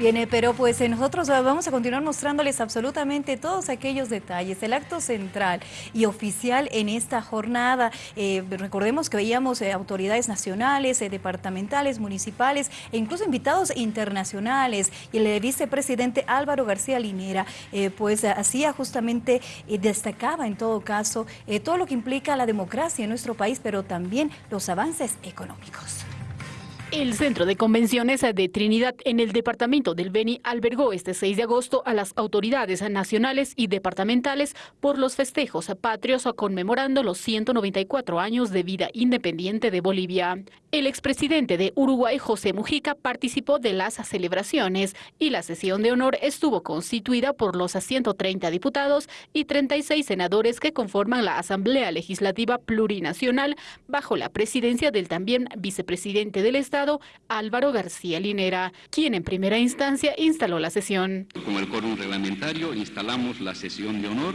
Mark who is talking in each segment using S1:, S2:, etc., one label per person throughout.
S1: Viene, pero pues nosotros vamos a continuar mostrándoles absolutamente todos aquellos detalles. El acto central y oficial en esta jornada, eh, recordemos que veíamos eh, autoridades nacionales, eh, departamentales, municipales e incluso invitados internacionales. Y el vicepresidente Álvaro García Linera, pues hacía justamente, destacaba en todo caso, todo lo que implica la democracia en nuestro país, pero también los avances económicos.
S2: El Centro de Convenciones de Trinidad en el departamento del Beni albergó este 6 de agosto a las autoridades nacionales y departamentales por los festejos patrios conmemorando los 194 años de vida independiente de Bolivia. El expresidente de Uruguay, José Mujica, participó de las celebraciones y la sesión de honor estuvo constituida por los 130 diputados y 36 senadores que conforman la Asamblea Legislativa Plurinacional bajo la presidencia del también vicepresidente del Estado Álvaro García Linera, quien en primera instancia instaló la sesión.
S3: Con el quórum reglamentario instalamos la sesión de honor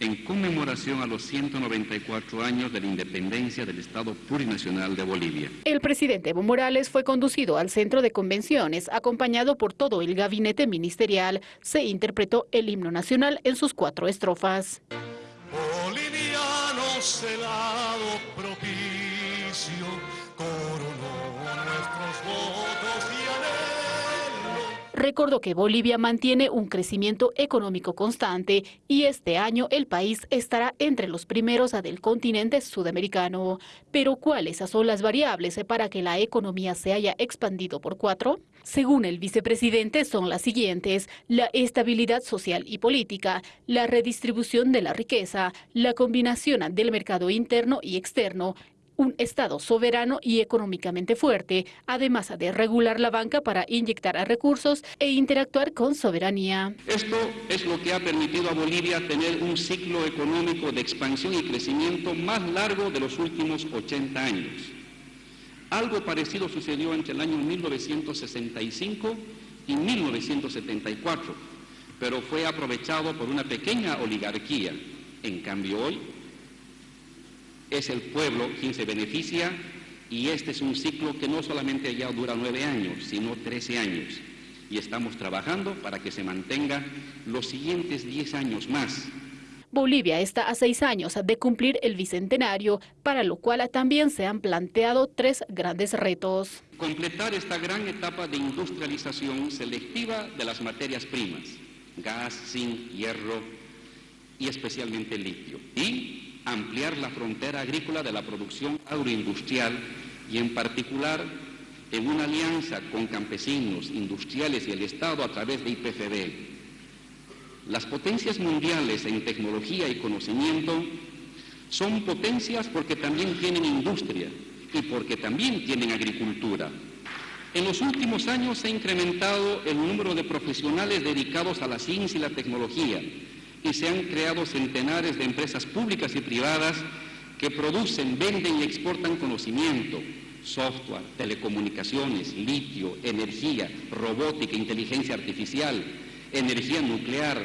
S3: en conmemoración a los 194 años de la independencia del Estado Plurinacional de Bolivia.
S2: El presidente Evo Morales fue conducido al centro de convenciones, acompañado por todo el gabinete ministerial. Se interpretó el himno nacional en sus cuatro estrofas. Bolivianos, propicio, Recordó que Bolivia mantiene un crecimiento económico constante y este año el país estará entre los primeros del continente sudamericano. Pero ¿cuáles son las variables para que la economía se haya expandido por cuatro? Según el vicepresidente son las siguientes, la estabilidad social y política, la redistribución de la riqueza, la combinación del mercado interno y externo, un Estado soberano y económicamente fuerte, además de regular la banca para inyectar recursos e interactuar con soberanía.
S3: Esto es lo que ha permitido a Bolivia tener un ciclo económico de expansión y crecimiento más largo de los últimos 80 años. Algo parecido sucedió entre el año 1965 y 1974, pero fue aprovechado por una pequeña oligarquía. En cambio hoy es el pueblo quien se beneficia y este es un ciclo que no solamente ya dura nueve años, sino trece años. Y estamos trabajando para que se mantenga los siguientes diez años más.
S2: Bolivia está a seis años de cumplir el bicentenario, para lo cual también se han planteado tres grandes retos.
S3: Completar esta gran etapa de industrialización selectiva de las materias primas, gas, zinc, hierro y especialmente litio. Y ampliar la frontera agrícola de la producción agroindustrial y en particular en una alianza con campesinos, industriales y el Estado a través de IPFB. Las potencias mundiales en tecnología y conocimiento son potencias porque también tienen industria y porque también tienen agricultura. En los últimos años se ha incrementado el número de profesionales dedicados a la ciencia y la tecnología, y se han creado centenares de empresas públicas y privadas que producen, venden y exportan conocimiento, software, telecomunicaciones, litio, energía, robótica, inteligencia artificial, energía nuclear,